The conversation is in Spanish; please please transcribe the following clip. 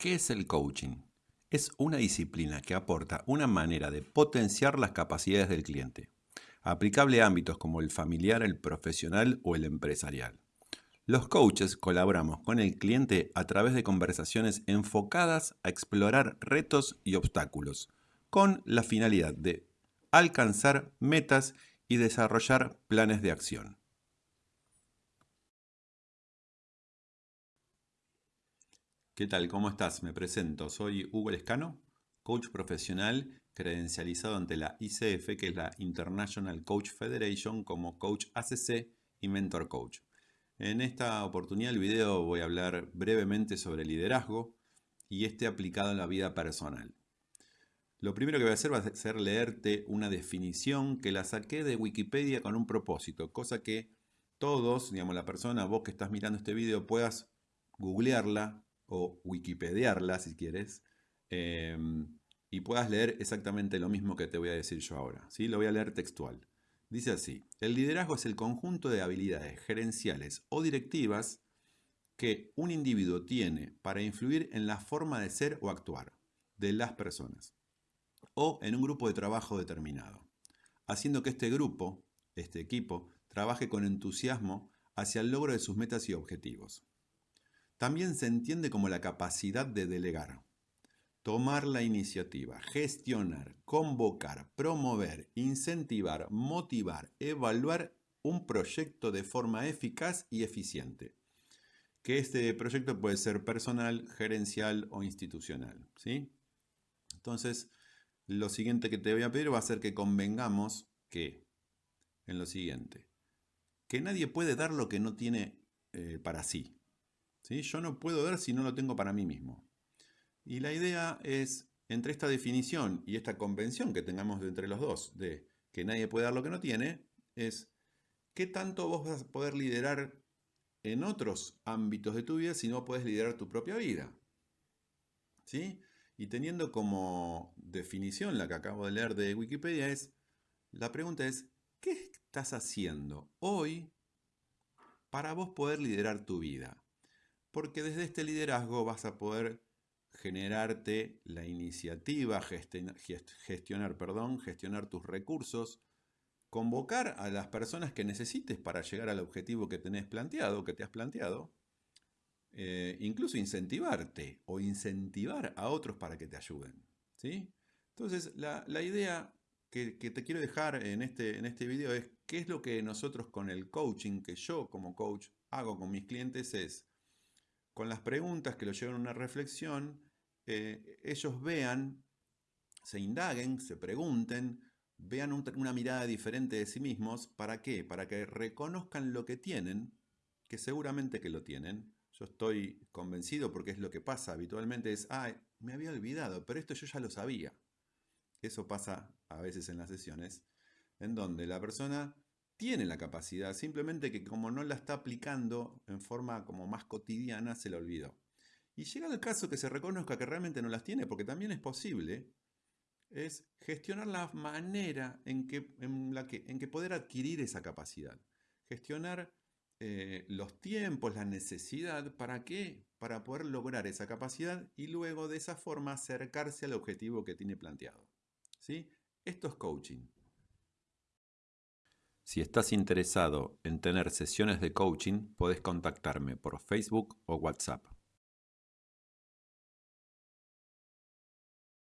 ¿Qué es el coaching? Es una disciplina que aporta una manera de potenciar las capacidades del cliente, aplicable a ámbitos como el familiar, el profesional o el empresarial. Los coaches colaboramos con el cliente a través de conversaciones enfocadas a explorar retos y obstáculos, con la finalidad de alcanzar metas y desarrollar planes de acción. ¿Qué tal? ¿Cómo estás? Me presento. Soy Hugo Lescano, coach profesional credencializado ante la ICF, que es la International Coach Federation, como coach ACC y mentor coach. En esta oportunidad del video voy a hablar brevemente sobre liderazgo y este aplicado en la vida personal. Lo primero que voy a hacer va a ser leerte una definición que la saqué de Wikipedia con un propósito, cosa que todos, digamos la persona, vos que estás mirando este video, puedas googlearla o wikipediarla si quieres em, y puedas leer exactamente lo mismo que te voy a decir yo ahora. ¿sí? Lo voy a leer textual. Dice así, el liderazgo es el conjunto de habilidades gerenciales o directivas que un individuo tiene para influir en la forma de ser o actuar de las personas o en un grupo de trabajo determinado, haciendo que este grupo, este equipo, trabaje con entusiasmo hacia el logro de sus metas y objetivos. También se entiende como la capacidad de delegar, tomar la iniciativa, gestionar, convocar, promover, incentivar, motivar, evaluar un proyecto de forma eficaz y eficiente. Que este proyecto puede ser personal, gerencial o institucional. ¿sí? Entonces, lo siguiente que te voy a pedir va a ser que convengamos que, en lo siguiente, que nadie puede dar lo que no tiene eh, para sí. ¿Sí. Yo no puedo dar si no lo tengo para mí mismo. Y la idea es, entre esta definición y esta convención que tengamos entre los dos, de que nadie puede dar lo que no tiene, es qué tanto vos vas a poder liderar en otros ámbitos de tu vida si no puedes liderar tu propia vida. ¿Sí? Y teniendo como definición la que acabo de leer de Wikipedia es, la pregunta es, ¿qué estás haciendo hoy para vos poder liderar tu vida? Porque desde este liderazgo vas a poder generarte la iniciativa, gestionar, perdón, gestionar tus recursos, convocar a las personas que necesites para llegar al objetivo que tenés planteado, que te has planteado, eh, incluso incentivarte o incentivar a otros para que te ayuden. ¿sí? Entonces, la, idea que, te quiero dejar en este, en este video es qué es lo que nosotros con el coaching, que yo como coach hago con mis clientes es, con las preguntas que lo llevan a una reflexión, eh, ellos vean, se indaguen, se pregunten, vean una mirada diferente de sí mismos. ¿Para qué? Para que reconozcan lo que tienen, que seguramente que lo tienen, yo estoy convencido porque es lo que pasa habitualmente, es, ah, me había olvidado, pero esto yo ya lo sabía. Eso pasa a veces en las sesiones, en donde la persona tiene la capacidad, simplemente que como no la está aplicando en forma como más cotidiana, se la olvidó. Y llega el caso que se reconozca que realmente no las tiene, porque también es posible, es gestionar la manera en que, en la que, en que poder adquirir esa capacidad. Gestionar eh, los tiempos, la necesidad, ¿para qué? Para poder lograr esa capacidad y luego de esa forma acercarse al objetivo que tiene planteado. ¿Sí? Esto es coaching. Si estás interesado en tener sesiones de coaching, puedes contactarme por Facebook o WhatsApp.